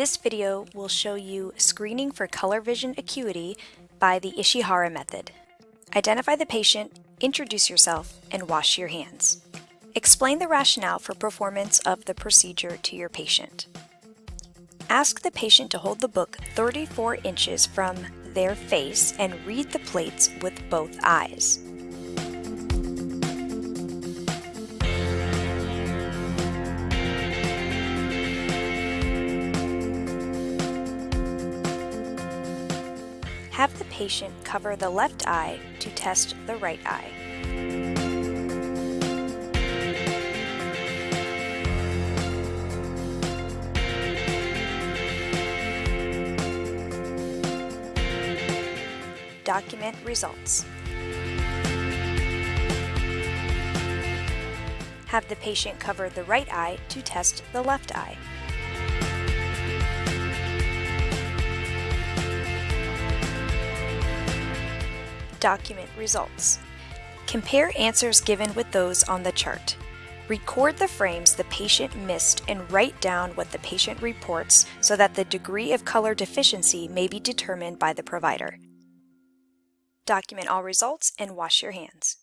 This video will show you screening for color vision acuity by the Ishihara method. Identify the patient, introduce yourself, and wash your hands. Explain the rationale for performance of the procedure to your patient. Ask the patient to hold the book 34 inches from their face and read the plates with both eyes. Have the patient cover the left eye to test the right eye. Document results. Have the patient cover the right eye to test the left eye. Document results. Compare answers given with those on the chart. Record the frames the patient missed and write down what the patient reports so that the degree of color deficiency may be determined by the provider. Document all results and wash your hands.